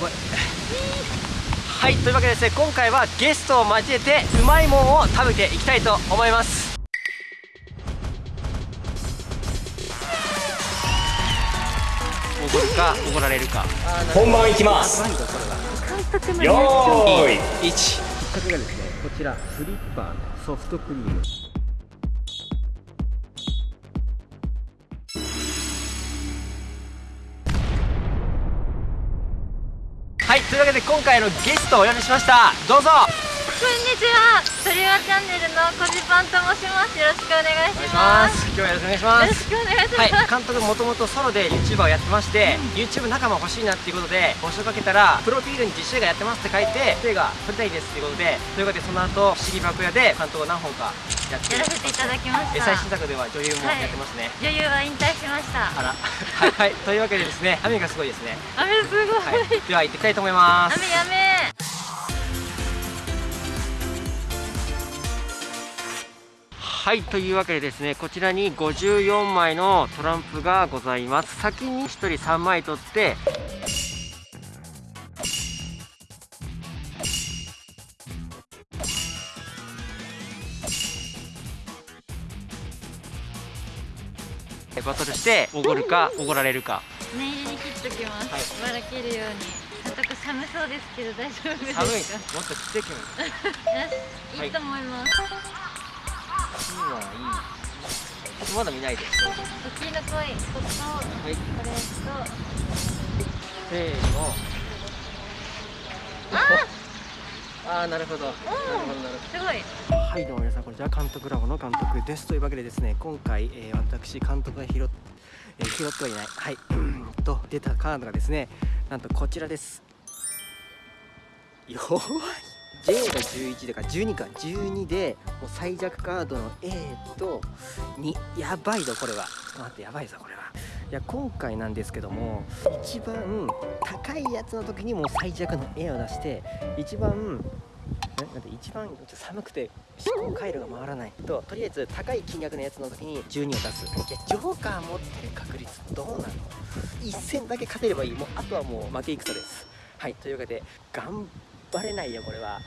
ごいはいというわけでですね今回はゲストを交えてうまいもんを食べていきたいと思います。おごるかおごられるか。本番いきます。よーい。1きっかけがですねこちらフリッパーのソフトクリームはいというわけで今回のゲストをお呼びしました。どうぞ。こんにちは。トリワチャンネルのコジパンと申します。よろしくお願いします。今日はよろしくお願いします。よろしくお願いします、はい、監督もともとソロで YouTuber をやってまして、YouTube 仲間欲しいなっていうことで募集かけたらプロフィールに実写映画やってますって書いて映画撮りたいですっていうことでということでその後不思議爆屋で監督を何本かやってやらせていただきましえた最新作では女優もやってますね、女優は引退しました。あら。はい、はい、というわけでですね雨がすごいですね。雨すごい、はい、では行ってきたいと思います。雨やめはい。というわけでですねこちらに54枚のトランプがございます。先に1人3枚取ってバトルしておごるかおごられるか。念入りに切っときます、はい。ばらけるように。監督寒そうですけど大丈夫ですか？寒い。もっと切ってきますよしい。いと思います、いいはいい。まだ見ないで。す大きいの来いこことはいこれと。せーの。ああーなるほど。なるほどなるほど。すごいはいどうも皆さんこんにちは。監督ラボの監督です。というわけでですね今回、えー私監督が拾っ、えー拾ってはいない。はい。と出たカードがですねなんとこちらです。弱い。J が11だか12か。12でもう最弱カードの A と2やばいぞこれは。ちょっと待ってやばいぞこれは。いや今回なんですけども一番高いやつの時にもう最弱の A を出して一番なんで一番寒くて思考回路が回らないととりあえず高い金額のやつの時に12を出す。いやジョーカー持ってる確率どうなの？一戦だけ勝てればいい。もうあとはもう負け戦です。はいというわけで頑張れないよこれは。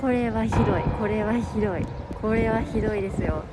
これはひどい。これはひどい。これはひどいですよ。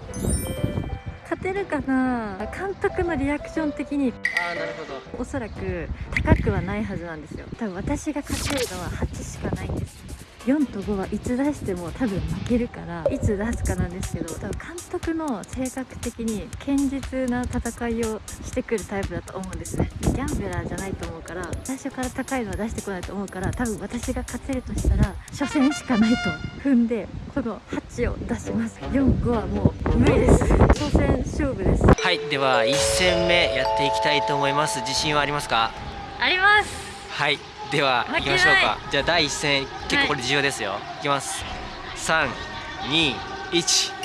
勝てるかな？監督のリアクション的に。ああなるほど。おそらく高くはないはずなんですよ。多分私が勝てるのは8しかないんです4と5はいつ出しても多分負けるからいつ出すかなんですけど多分監督の性格的に堅実な戦いをしてくるタイプだと思うんですね。ギャンブラーじゃないと思うから最初から高いのは出してこないと思うから多分私が勝てるとしたら初戦しかないと踏んでこの8を出します。45はもう無理です。初戦勝負です。はい。では1戦目やっていきたいと思います。自信はありますか？あります。はい。では行きましょうか。じゃあ第1戦結構これ重要ですよ、い、きます。321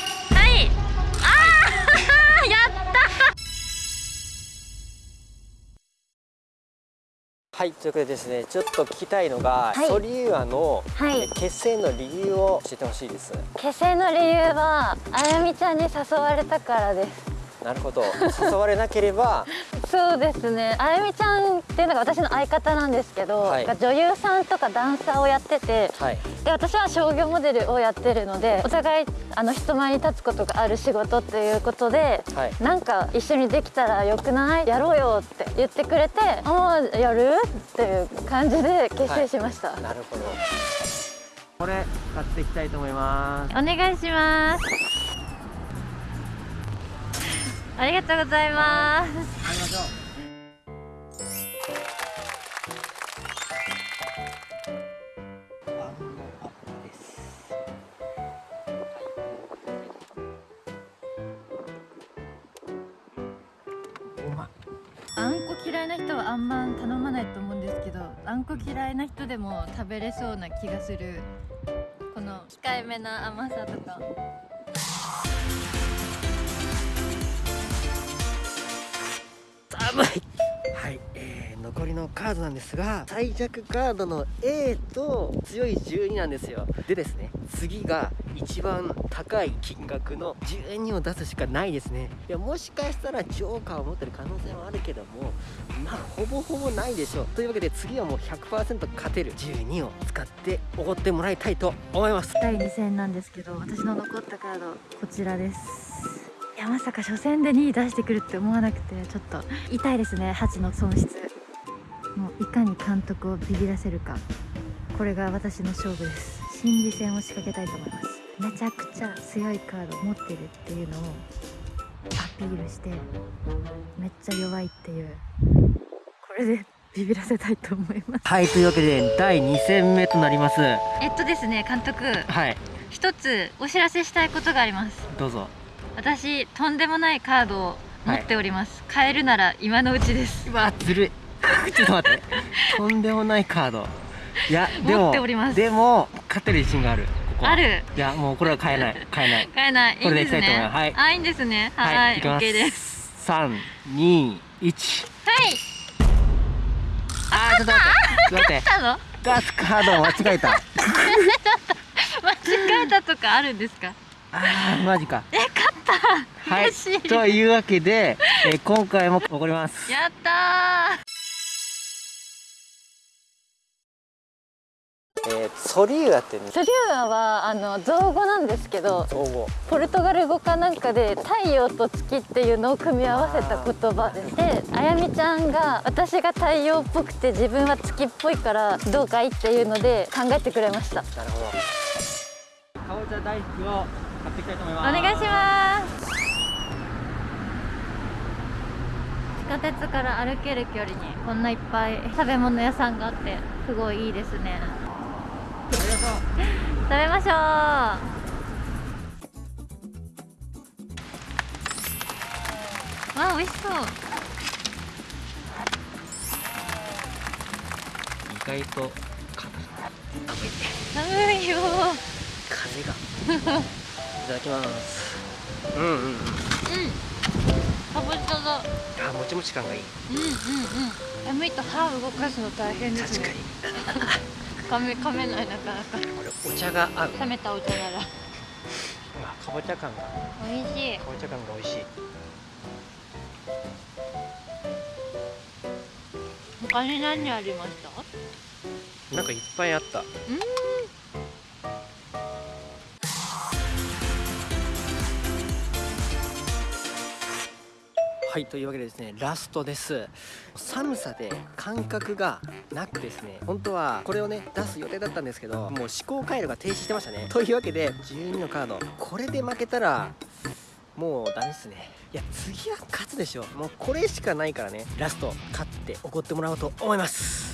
はいということでですねちょっと聞きたいのが、はい。ソリューアの、はい。え結成の理由を教えてほしいです。結成の理由はあやみちゃんに誘われたからですなるほど。誘われなければ。そうですね。あやみちゃんっていうのが私の相方なんですけど、はい。女優さんとかダンサーをやっててはい。で私は商業モデルをやってるのでお互いあの人前に立つことがある仕事っていうことではい。なんか一緒にできたらよくない？やろうよって言ってくれてああやる？っていう感じで結成しました、なるほど。これ買っていきたいと思います。お願いしますありがとうございます。買いましょうあんこ嫌いな人はあんまん頼まないと思うんですけどあんこ嫌いな人でも食べれそうな気がする。この控えめな甘さとか。寒い。はい、えー、残りのカードなんですが最弱カードの A と強い12なんですよ。でですね次が一番高い金額の12を出すしかないですね。いやもしかしたらジョーカーを持ってる可能性もあるけどもまあほぼほぼないでしょう。というわけで次はもう100%勝てる12を使っておごってもらいたいと思います。第2戦なんですけど私の残ったカードこちらです。いやまさか初戦で2位出してくるって思わなくてちょっと痛いですね8の損失。もういかに監督をビビらせるか。これが私の勝負です。心理戦を仕掛けたいと思います。めちゃくちゃ強いカード持ってるっていうのをアピールしてめっちゃ弱いっていう。これでビビらせたいと思います。はいというわけで第2戦目となります。えっとですね監督。はい。一つお知らせしたいことがあります。どうぞ私とんでもないカードを持っております、買えるなら今のうちです。うわずるい。ちょっと待って。とんでもないカード。いやでも持っております。でも勝てる自信がある。ここは。ある。いやもうこれは買えない。買えない。買えない。いこれでいきたいと思いいんです。ねはい。あいいんですね。はい、いきます。OK です。三二一はい。あーちょっと待って。ちょっと待って。たの？ガスカードを間違えた。間違えたとかあるんですか？あーマジか。え勝っ たはい。嬉しい。というわけで、えー今回も怒ります。やったえー、ソリュアってソリューアはあの造語なんですけど造語。ポルトガル語かなんかで太陽と月っていうのを組み合わせた言葉ですであやみちゃんが私が太陽っぽくて自分は月っぽいからどうかいっていうので考えてくれました。なるほど。かぼちゃ大福を買っていきたいと思いおます。願いします地下鉄から歩ける距離にこんないっぱい食べ物屋さんがあってすごいいいですね。食べましょう。わあ美味しそう。意外と寒いよ風が。い ただきます。うんうんうん。うん。かぼちゃだあもちもち感がいい。うんうんうん。寒いと歯動かすの大変です確ねかに。噛め噛めないなかなか。これお茶が合う。冷めたお茶なら。あかぼちゃ感が。か美味しい。ぼちゃ感が美味しい。他に何ありました？なんかいっぱいあった。うんはいというわけでですねラストです。寒さで感覚がなくですね本当はこれをね出す予定だったんですけどもう思考回路が停止してましたね。というわけで12のカードこれで負けたらもうダメですね。いや次は勝つでしょもうこれしかないからねラスト勝って怒ってもらおうと思います。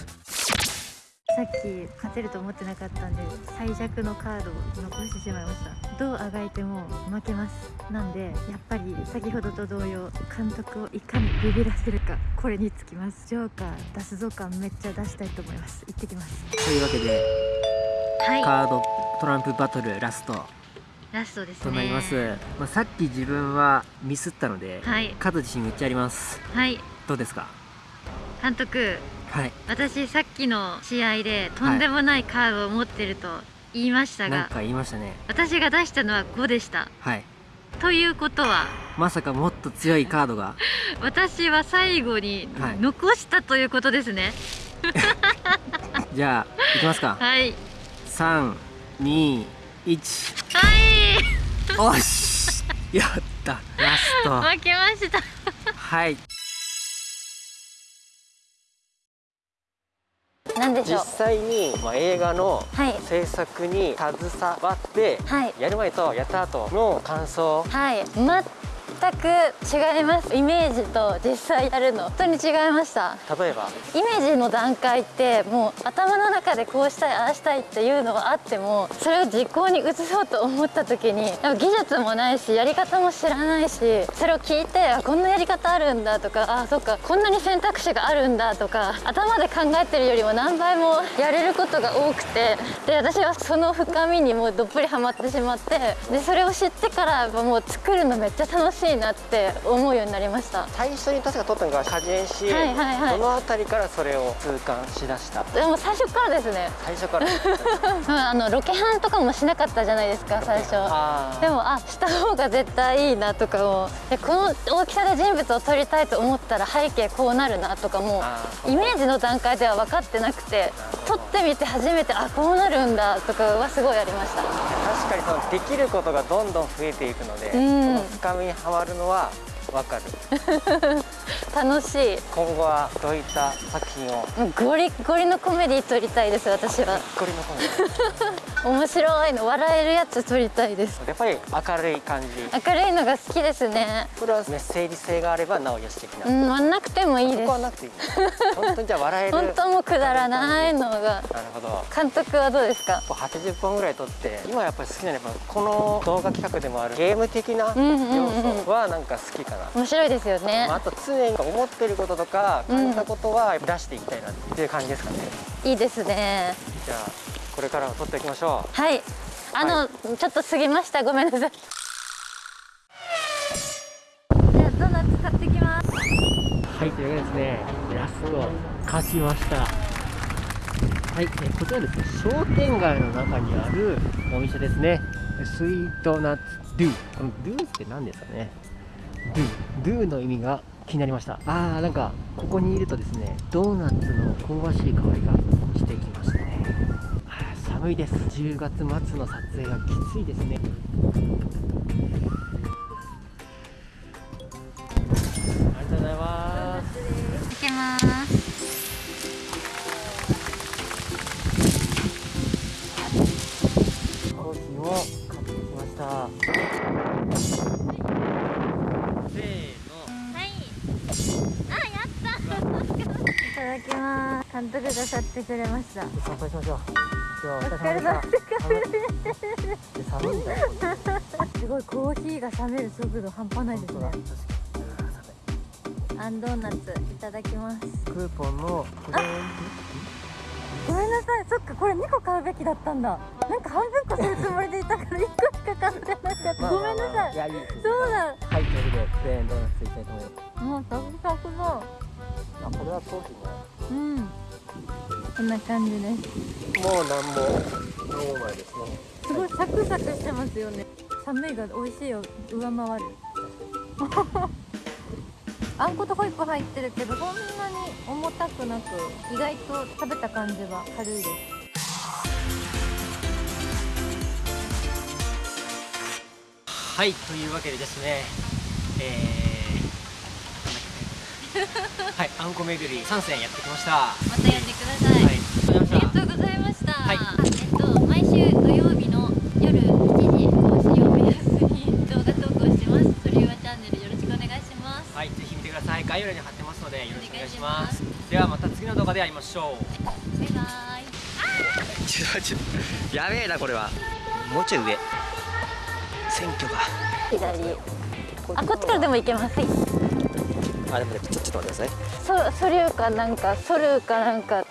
さっき勝てると思ってなかったんで最弱のカードを残してしまいました。どうあがいても負けます。なんでやっぱり先ほどと同様監督をいかにビビらせるかこれにつきます。ジョーカー出すぞ感めっちゃ出したいと思います。行ってきます。というわけではい。カードトランプバトルラスト。ラストですね。となります、まあ、さっき自分はミスったので、はい。勝つ自信めっちゃあります。はい。どうですか？監督はい。私さっきの試合でとんでもないカードを持ってると言いましたが、なんか言いましたね。私が出したのは5でした。はい。ということはまさかもっと強いカードが。私は最後にはい。残したということですね。じゃあいきますか。はい。三二一。はい。おし。やった。ラスト。負けました。はい何でしょう。際に、まあ、映画のはい。制作に携わってはい。やる前とやった後の感想。はい全く違います。イメージと実際やるの。本当に違いました。例えば？イメージの段階ってもう頭の中でこうしたいああしたいっていうのはあってもそれを実行に移そうと思った時に技術もないしやり方も知らないしそれを聞いてあこんなやり方あるんだとかあそっかこんなに選択肢があるんだとか頭で考えてるよりも何倍もやれることが多くてで私はその深みにもうどっぷりハマってしまってでそれを知ってからもう作るのめっちゃ楽しいいいなって思うようになりました。最初に確か撮ったのが果樹園市はいはいはい。どの辺りからそれを痛感しだした？でも最初からですね。最初から？う んあのロケハンとかもしなかったじゃないですか最初。でもあした方が絶対いいなとかも。でこの大きさで人物を撮りたいと思ったら背景こうなるなとかもイメージの段階では分かってなくて撮ってみて初めてあこうなるんだとかはすごいありました。確かにそのできることがどんどん増えていくので、うん。その深みにはまるのはわかる。楽しい。今後はどういった作品を？ゴリッゴリのコメディ撮りたいです私は。これのコメデ面白いの笑えるやつ撮りたいです。ィやっぱり明るい感じ。明るいのが好きですね。これはメッセージ性があればなおよし的な、うん割んなくてもいいそです。こはなくていい。本当にじゃあ笑える。本当もうくだらないのが。なるほど。監督はどうですか？80本ぐらい撮って今やっぱり好きなのはこの動画企画でもあるゲーム的なうんうんうん。要素はなんか好きかな、面白いですよね。まあ、あと常に思ってることとか感じたことは出していきたいなっていう感じですかね、いいですね。じゃあこれからは撮っていきましょはい。あの、はちょっと過ぎました。ごめんなさい。じゃあドーナツ買ってきます。うはいというわけでですねラスト勝ちました。はい、えーこちらですね商店街の中にあるお店ですね。スイートナッツドゥこのドゥって何ですかね。ドゥドゥの意味が気になりました。あーなんかここにいるとですねドーナツの香ばしい香りがしてきましたね寒いです。10月末の撮影がきついですね。ありがとうございます。いきます。コーヒーを買ってきました。せーの。はい。あやった。いただきます。監督が買ってくれました。乾杯しましょう今日はおお疲れ様でした寒いんだよ すごいコーヒーが冷める速度半端ないですね。アンドーナツいただきます。にクーポンのごめんなさい。そっかこれ2個買うべきだったんだ。なんか半分こするつもりでいたから1個しか買ってなかった、ごめんなさい。いやいいです。そうだ。はいというわけでクレーンドーナツいきたいと思いますもうサクサクだあこれはコーヒーね。うんこんな感じです。もうなんもノーマルですね。すごいサクサクしてますよね。寒いが美味しいを上回る。あんことホイップ入ってるけどそんなに重たくなく意外と食べた感じは軽いです。はいというわけでですねえー、はいあんこ巡り3戦やってきましたはまたやってください、いありがとうございましたありがとうございました。はいえっと毎週土曜日の夜7時更新を目安に動画投稿します。それはチャンネルよろしくお願いします。はい、ぜひ見てください。概要欄に貼ってますのでよろしくお願いしま。お願いしではまた次の動画で会いましょう。バイバイ。ちょちょやべえなこれは。もうちょい上。選挙が。左。あこっちからでも行けます。はい。あでもねちょちょっと待ってください。そそれかなんかそるかなんか。